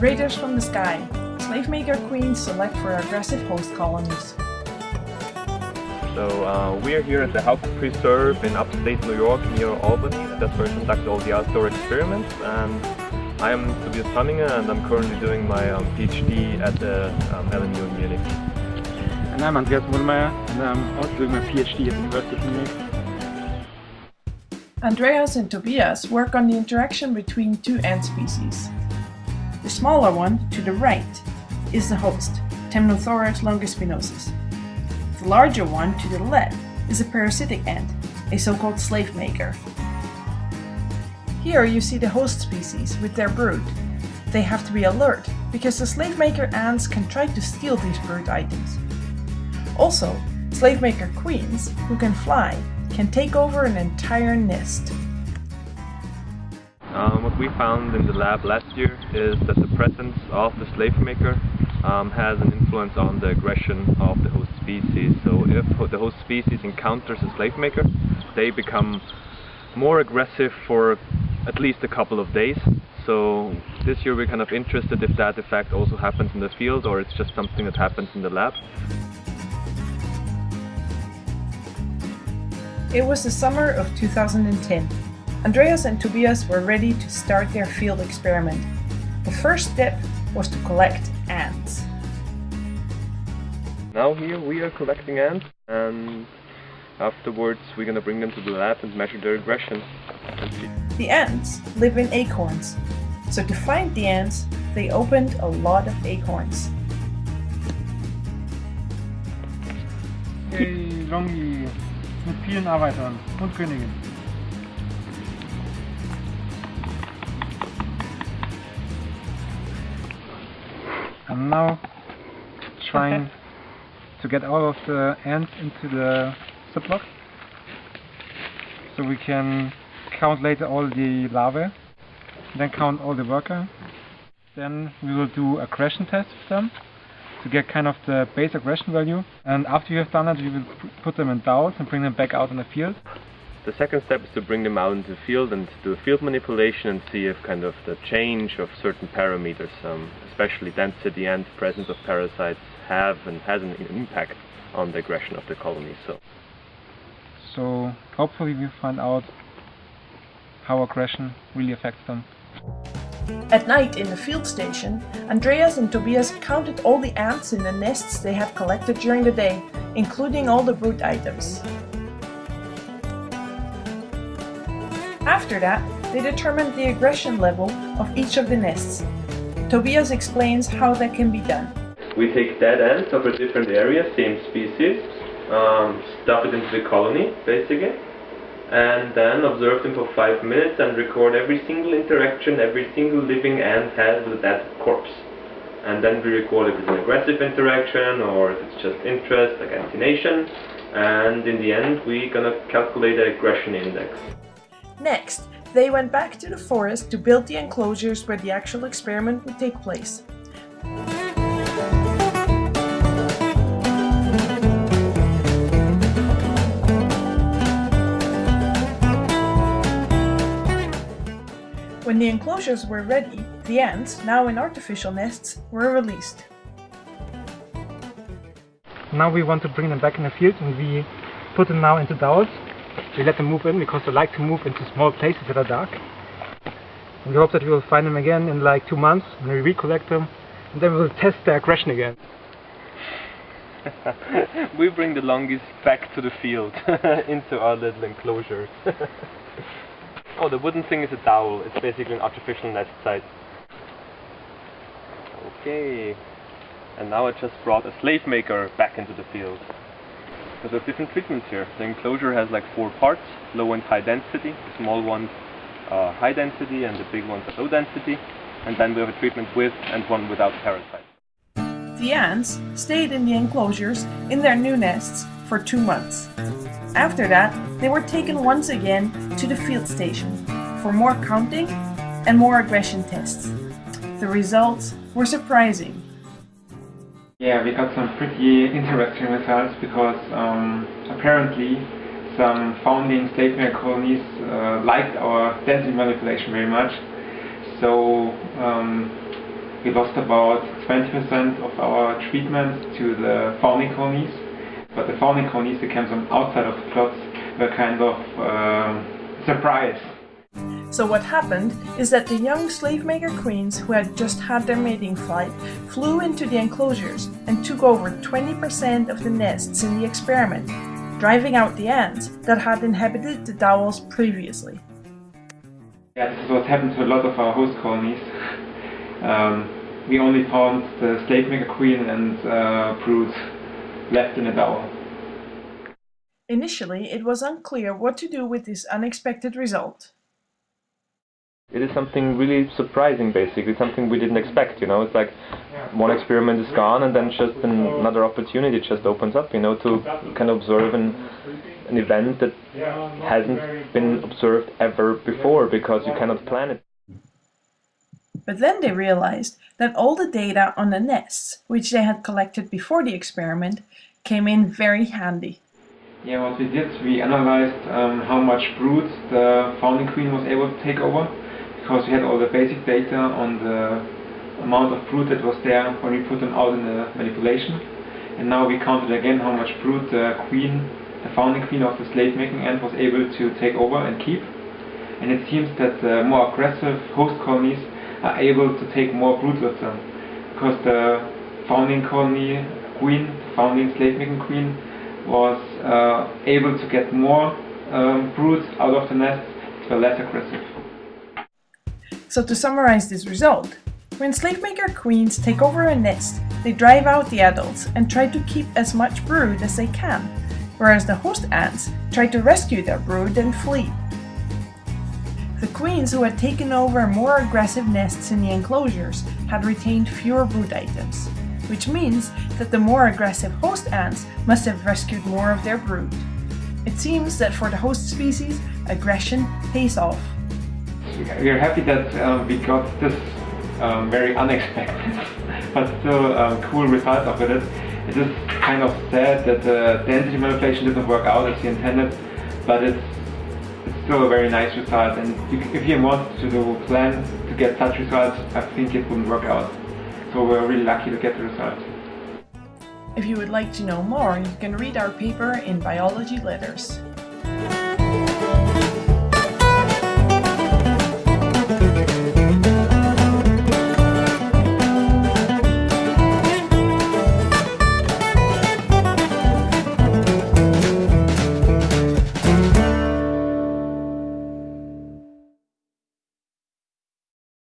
Raiders from the sky. Slave maker queens select for aggressive host colonies. So uh, we are here at the Huyck Preserve in upstate New York near Albany. That's where we conduct all the outdoor experiments. And I am Tobias Pamminger and I'm currently doing my um, PhD at the um, LMU in Munich. And I'm Andreas Modlmeier and I'm also doing my PhD at the University of Munich. Andreas and Tobias work on the interaction between two ant species. The smaller one, to the right, is the host, Temnothorax longispinosus. The larger one, to the left, is a parasitic ant, a so-called slave maker. Here you see the host species with their brood. They have to be alert, because the slave maker ants can try to steal these brood items. Also, slave maker queens, who can fly, can take over an entire nest. Um, what we found in the lab last year is that the presence of the slave maker um, has an influence on the aggression of the host species. So if the host species encounters a slave maker, they become more aggressive for at least a couple of days. So this year we're kind of interested if that effect also happens in the field or it's just something that happens in the lab. It was the summer of 2010. Andreas and Tobias were ready to start their field experiment. The first step was to collect ants. Now here we are collecting ants and afterwards we're gonna bring them to the lab and measure their aggression. The ants live in acorns, so to find the ants, they opened a lot of acorns. Hey, Longi, mit vielen Arbeitern und Königin. I'm now trying to get all of the ants into the ziplock so we can count later all the larvae, then count all the worker. Then we will do a aggression test with them to get kind of the base aggression value. And after you have done that, we will put them in dowels and bring them back out in the field. The second step is to bring them out into the field and do a field manipulation and see if kind of the change of certain parameters, um, especially density and presence of parasites, have and has an impact on the aggression of the colony. So, so hopefully we find out how aggression really affects them. At night in the field station, Andreas and Tobias counted all the ants in the nests they had collected during the day, including all the brood items. After that, they determined the aggression level of each of the nests. Tobias explains how that can be done. We take dead ants of a different area, same species, um, stuff it into the colony, basically, and then observe them for five minutes and record every single interaction every single living ant has with that corpse. And then we record if it's an aggressive interaction or if it's just interest, like antennation, and in the end we're gonna calculate the aggression index. Next, they went back to the forest to build the enclosures where the actual experiment would take place. When the enclosures were ready, the ants, now in artificial nests, were released. Now we want to bring them back in the field and we put them now into dowels. We let them move in because they like to move into small places that are dark. And we hope that we will find them again in like two months when we recollect them and then we will test their aggression again. we bring the longest back to the field into our little enclosures. Oh, the wooden thing is a dowel. It's basically an artificial nest site. Okay. And now I just brought a slave maker back into the field. Because there's different treatments here. The enclosure has like four parts, low and high density. The small ones are high density and the big ones are low density. And then we have a treatment with and one without parasites. The ants stayed in the enclosures in their new nests for two months. After that, they were taken once again to the field station for more counting and more aggression tests. The results were surprising. Yeah, we got some pretty interesting results because um, apparently some founding slave maker colonies uh, liked our density manipulation very much. So um, we lost about 20% of our treatments to the founding colonies. But the founding colonies that came from outside of the plots were kind of um, surprised. So what happened is that the young slave maker queens who had just had their mating flight flew into the enclosures and took over 20% of the nests in the experiment, driving out the ants that had inhabited the dowels previously. Yeah, this is what happened to a lot of our host colonies. Um, we only found the slave maker queen and uh, brood left in a dowel. Initially, it was unclear what to do with this unexpected result. It is something really surprising, basically, something we didn't expect, you know, it's like one experiment is gone and then just another opportunity just opens up, you know, to kind of observe an, an event that hasn't been observed ever before because you cannot plan it. But then they realized that all the data on the nests, which they had collected before the experiment, came in very handy. Yeah, what we did, we analyzed um, how much brood the founding queen was able to take over, because we had all the basic data on the amount of brood that was there when we put them out in the manipulation. And now we counted again how much brood the queen, the founding queen of the slave making ant was able to take over and keep. And it seems that the more aggressive host colonies are able to take more brood with them. Because the founding colony queen, the founding slave making queen, was uh, able to get more um, brood out of the nest, were less aggressive. So to summarize this result, when slave maker queens take over a nest, they drive out the adults and try to keep as much brood as they can, whereas the host ants try to rescue their brood and flee. The queens who had taken over more aggressive nests in the enclosures had retained fewer brood items, which means that the more aggressive host ants must have rescued more of their brood. It seems that for the host species, aggression pays off. We are happy that uh, we got this um, very unexpected but still um, cool result of it. It is kind of sad that the density manipulation didn't work out as you intended, but it's still a very nice result and if you want to do plan to get such results, I think it wouldn't work out. So we're really lucky to get the result. If you would like to know more, you can read our paper in Biology Letters.